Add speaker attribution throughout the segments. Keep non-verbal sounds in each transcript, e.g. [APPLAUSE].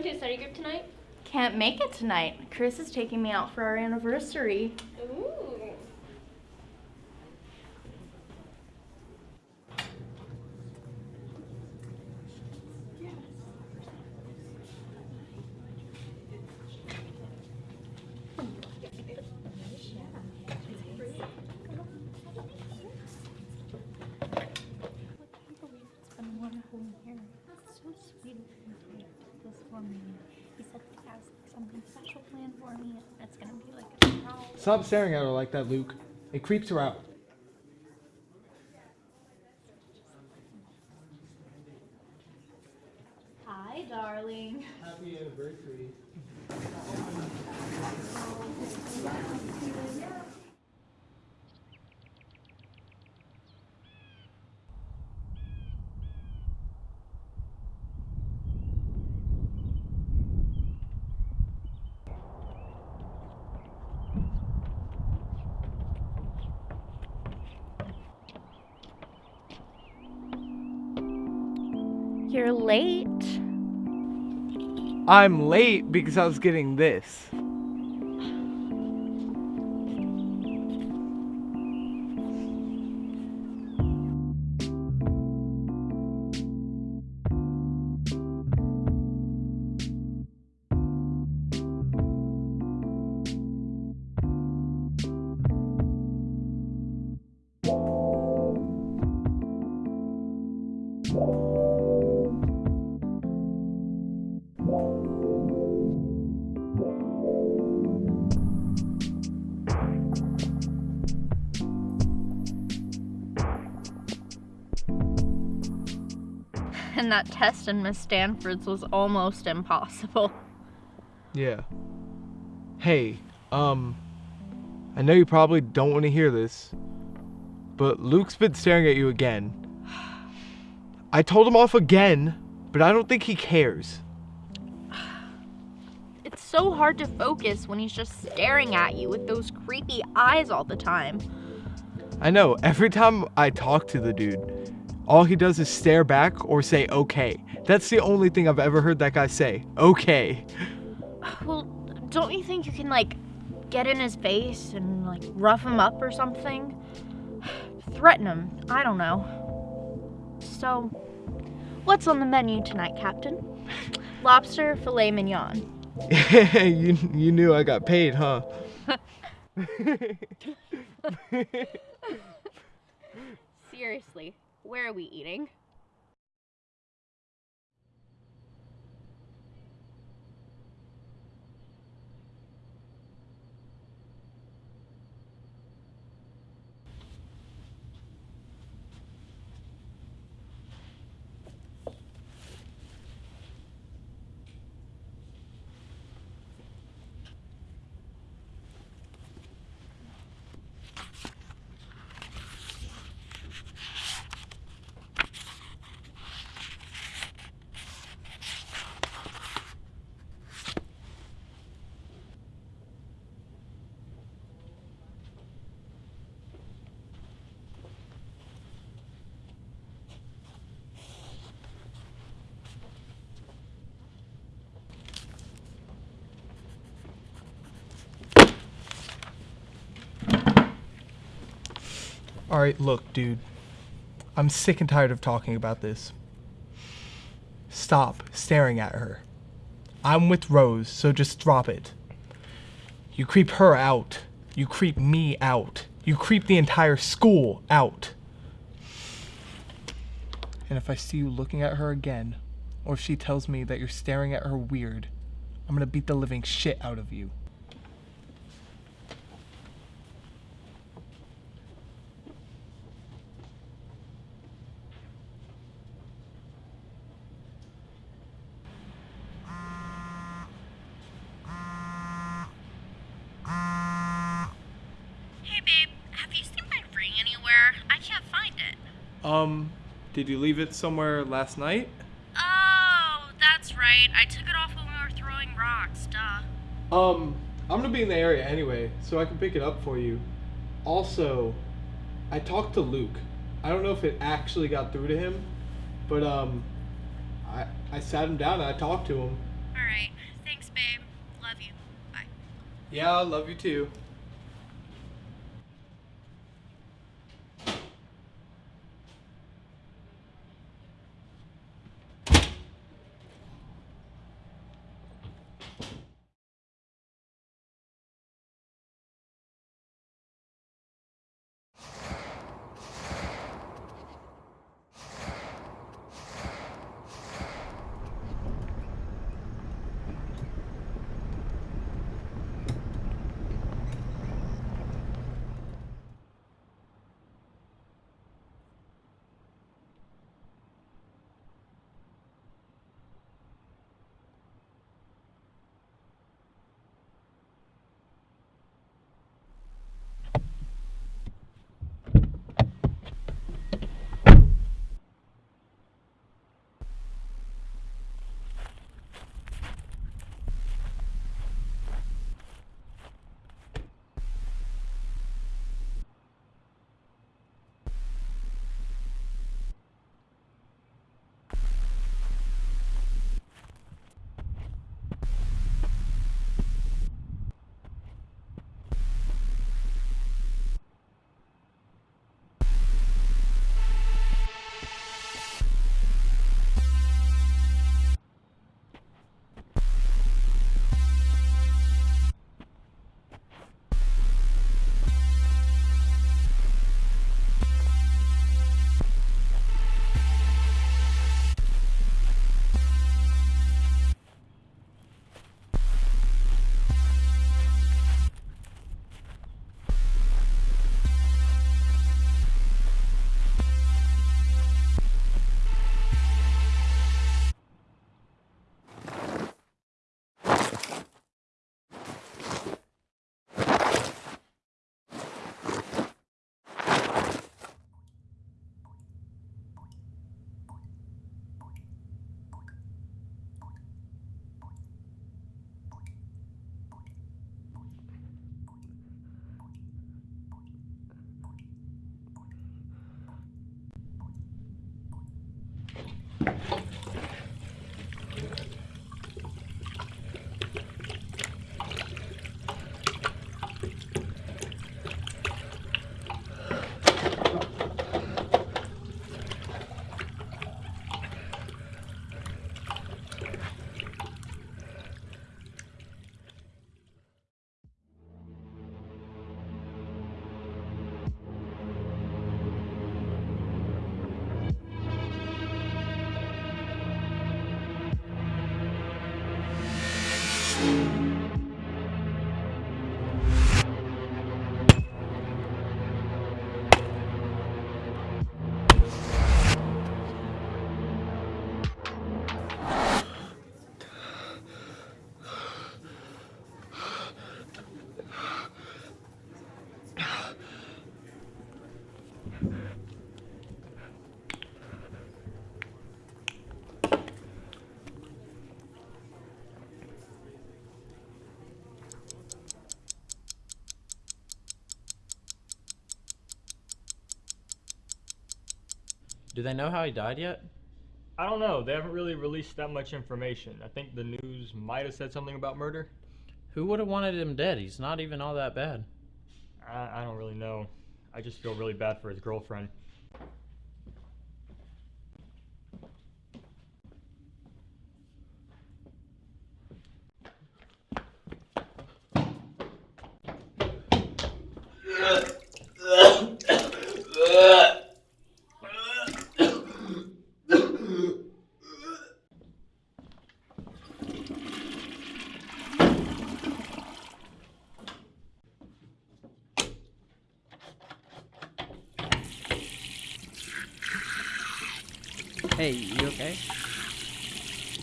Speaker 1: coming to a study group tonight?
Speaker 2: Can't make it tonight. Chris is taking me out for our anniversary.
Speaker 1: Ooh.
Speaker 3: It's been one whole year. It's so sweet of him to do this for me. He said he has something special planned for me. and It's gonna be like a surprise.
Speaker 4: Stop staring at her like that, Luke. It creeps her out.
Speaker 2: You're late.
Speaker 4: I'm late because I was getting this.
Speaker 2: And that test in Miss Stanford's was almost impossible.
Speaker 4: Yeah. Hey, um, I know you probably don't want to hear this, but Luke's been staring at you again. I told him off again, but I don't think he cares.
Speaker 2: It's so hard to focus when he's just staring at you with those creepy eyes all the time.
Speaker 4: I know, every time I talk to the dude, all he does is stare back or say okay. That's the only thing I've ever heard that guy say. Okay.
Speaker 2: Well, don't you think you can, like, get in his face and, like, rough him up or something? [SIGHS] Threaten him. I don't know. So, what's on the menu tonight, Captain? [LAUGHS] Lobster, filet mignon. [LAUGHS]
Speaker 4: you, you knew I got paid, huh? [LAUGHS]
Speaker 2: Seriously, where are we eating?
Speaker 4: Alright, look, dude. I'm sick and tired of talking about this. Stop staring at her. I'm with Rose, so just drop it. You creep her out. You creep me out. You creep the entire school out. And if I see you looking at her again, or if she tells me that you're staring at her weird, I'm gonna beat the living shit out of you.
Speaker 2: Hey babe, have you seen my ring anywhere? I can't find it.
Speaker 4: Um, Did you leave it somewhere last night?
Speaker 2: Oh, that's right. I took it off when we were throwing rocks, duh.
Speaker 4: Um, I'm gonna be in the area anyway, so I can pick it up for you. Also, I talked to Luke. I don't know if it actually got through to him, but um, I I sat him down and I talked to him.
Speaker 2: Alright. Thanks, babe. Love you. Bye.
Speaker 4: Yeah, I love you too.
Speaker 5: Do they know how he died yet?
Speaker 6: I don't know. They haven't really released that much information. I think the news might have said something about murder.
Speaker 5: Who would have wanted him dead? He's not even all that bad.
Speaker 6: I, I don't really know. I just feel really bad for his girlfriend.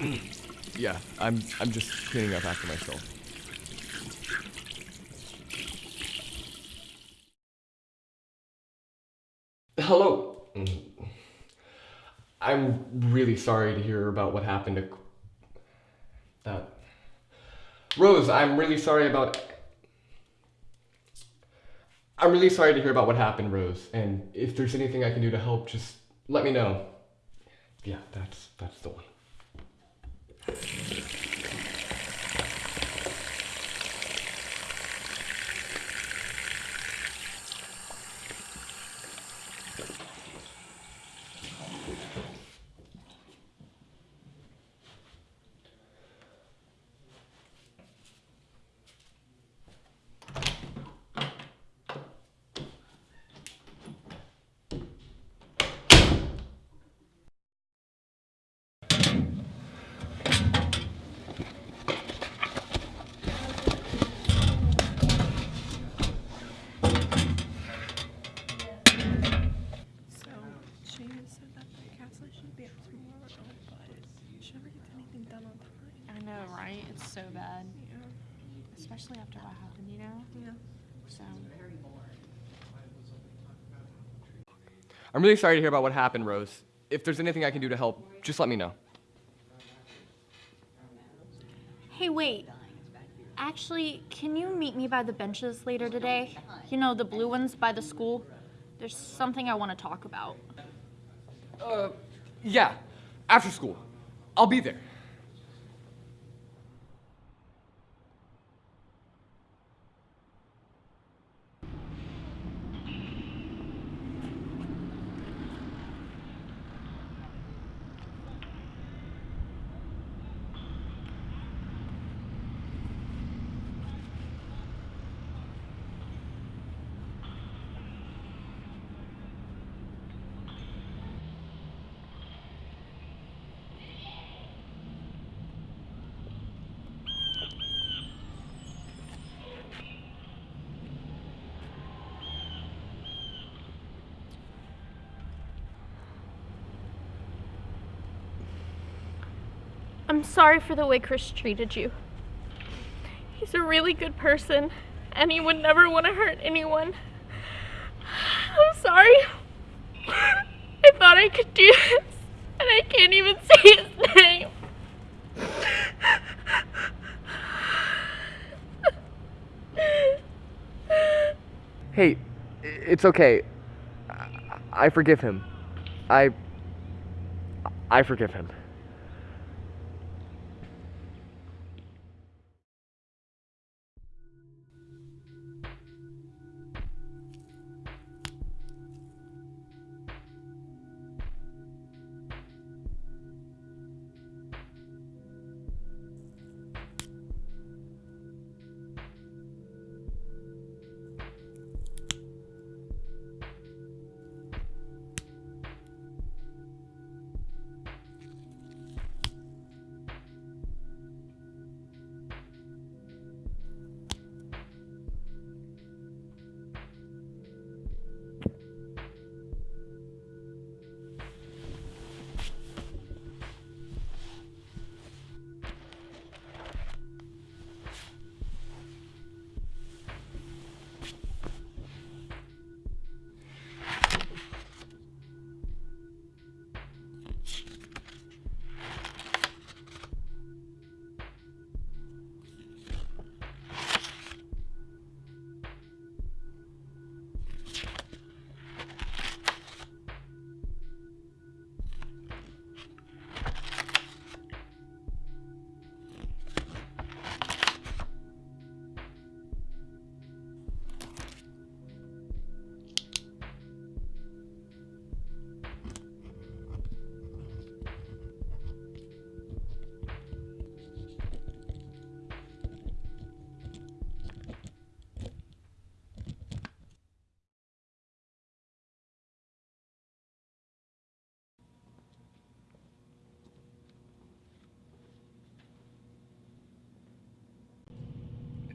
Speaker 6: [CLEARS THROAT]
Speaker 4: Yeah, I'm I'm just cleaning up after myself.
Speaker 7: Hello. Mm-hmm. I'm really sorry to hear about what happened to that. Rose, I'm really sorry about. I'm really sorry to hear about what happened, Rose. And if there's anything I can do to help, just let me know. Yeah, that's that's the one.
Speaker 8: Thank you.
Speaker 7: I'm really sorry to hear about what happened, Rose. If there's anything I can do to help, just let me know.
Speaker 2: Hey, wait. Actually, can you meet me by the benches later today? You know, the blue ones by the school? There's something I want to talk about.
Speaker 7: Uh, yeah, after school. I'll be there.
Speaker 2: I'm sorry for the way Chris treated you. He's a really good person, and he would never want to hurt anyone. I'm sorry. I thought I could do this, and I can't even say his name.
Speaker 7: Hey, it's okay. I- forgive him. I. I forgive him.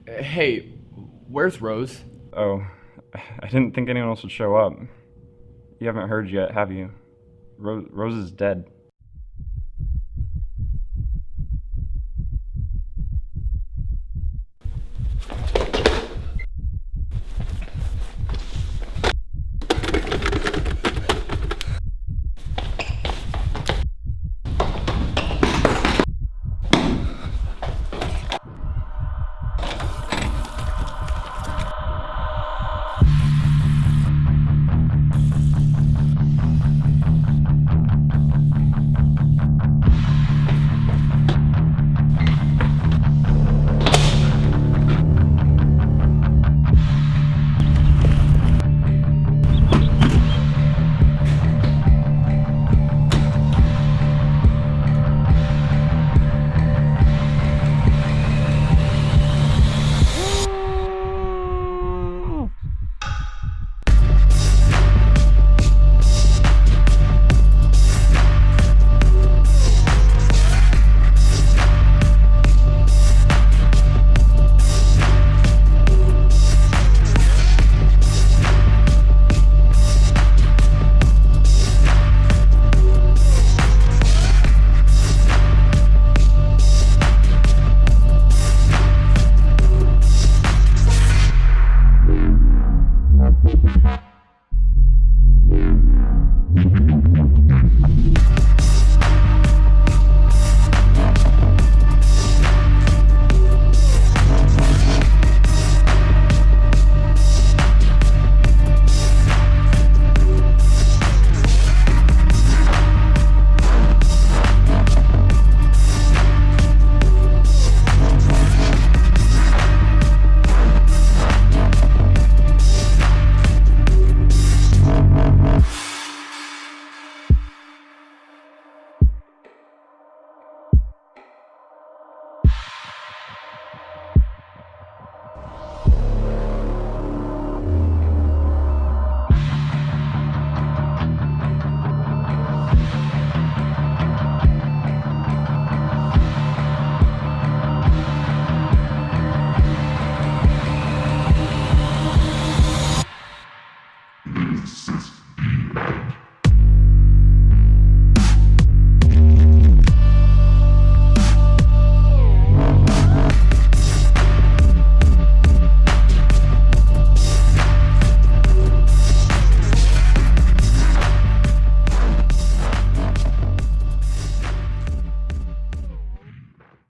Speaker 7: Hey, where's Rose?
Speaker 9: Oh, I didn't think anyone else would show up. You haven't heard yet, have you? Rose, Rose is dead.